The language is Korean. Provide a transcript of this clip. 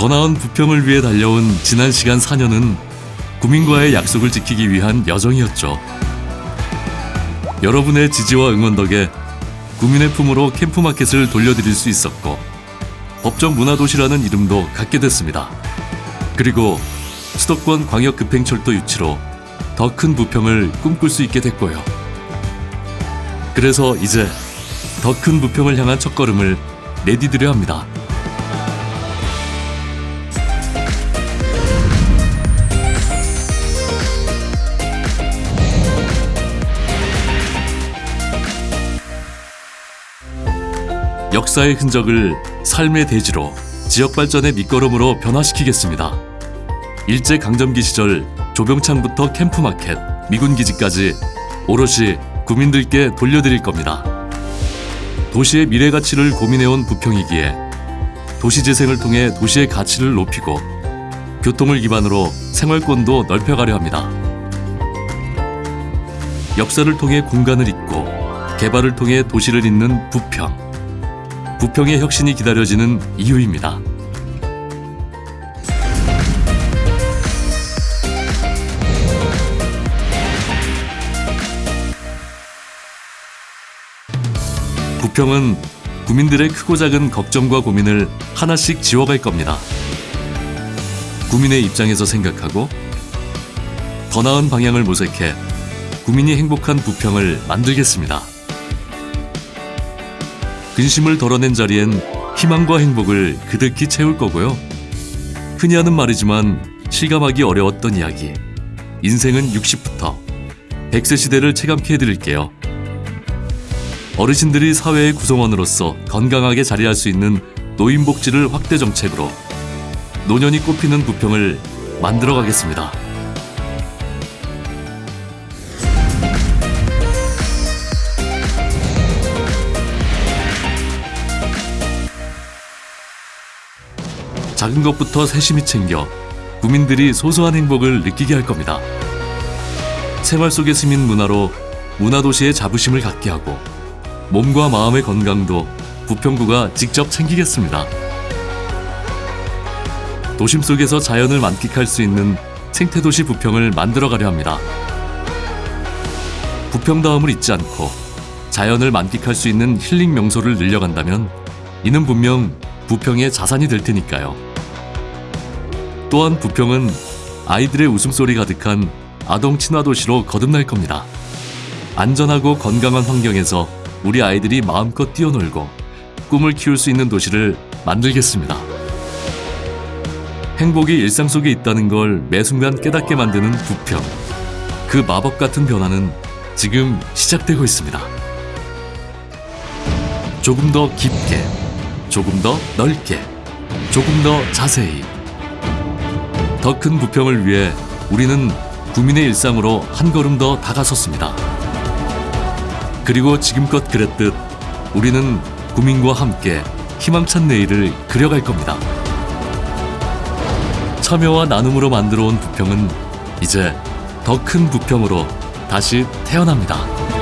더 나은 부평을 위해 달려온 지난 시간 4년은 구민과의 약속을 지키기 위한 여정이었죠. 여러분의 지지와 응원 덕에 구민의 품으로 캠프마켓을 돌려드릴 수 있었고 법정 문화도시라는 이름도 갖게 됐습니다. 그리고 수도권 광역급행철도 유치로 더 큰 부평을 꿈꿀 수 있게 됐고요. 그래서 이제 더 큰 부평을 향한 첫걸음을 내디디려 합니다. 역사의 흔적을 삶의 대지로 지역 발전의 밑거름으로 변화시키겠습니다. 일제 강점기 시절 조병창부터 캠프마켓, 미군 기지까지 오롯이 구민들께 돌려드릴 겁니다. 도시의 미래 가치를 고민해온 부평이기에 도시 재생을 통해 도시의 가치를 높이고 교통을 기반으로 생활권도 넓혀가려 합니다. 역사를 통해 공간을 잇고 개발을 통해 도시를 잇는 부평. 부평의 혁신이 기다려지는 이유입니다. 부평은 구민들의 크고 작은 걱정과 고민을 하나씩 지워갈 겁니다. 구민의 입장에서 생각하고 더 나은 방향을 모색해 구민이 행복한 부평을 만들겠습니다. 근심을 덜어낸 자리엔 희망과 행복을 그득히 채울 거고요. 흔히 하는 말이지만 실감하기 어려웠던 이야기. 인생은 60부터 100세 시대를 체감케 해드릴게요. 어르신들이 사회의 구성원으로서 건강하게 자리할 수 있는 노인복지를 확대 정책으로 노년이 꽃피는 부평을 만들어 가겠습니다. 작은 것부터 세심히 챙겨 구민들이 소소한 행복을 느끼게 할 겁니다. 생활 속의 스민 문화로 문화도시의 자부심을 갖게 하고 몸과 마음의 건강도 부평구가 직접 챙기겠습니다. 도심 속에서 자연을 만끽할 수 있는 생태도시 부평을 만들어가려 합니다. 부평다움을 잊지 않고 자연을 만끽할 수 있는 힐링 명소를 늘려간다면 이는 분명 부평의 자산이 될 테니까요. 또한 부평은 아이들의 웃음소리 가득한 아동 친화 도시로 거듭날 겁니다. 안전하고 건강한 환경에서 우리 아이들이 마음껏 뛰어놀고 꿈을 키울 수 있는 도시를 만들겠습니다. 행복이 일상 속에 있다는 걸 매 순간 깨닫게 만드는 부평. 그 마법 같은 변화는 지금 시작되고 있습니다. 조금 더 깊게, 조금 더 넓게, 조금 더 자세히. 더 큰 부평을 위해 우리는 구민의 일상으로 한 걸음 더 다가섰습니다. 그리고 지금껏 그랬듯 우리는 구민과 함께 희망찬 내일을 그려갈 겁니다. 참여와 나눔으로 만들어 온 부평은 이제 더 큰 부평으로 다시 태어납니다.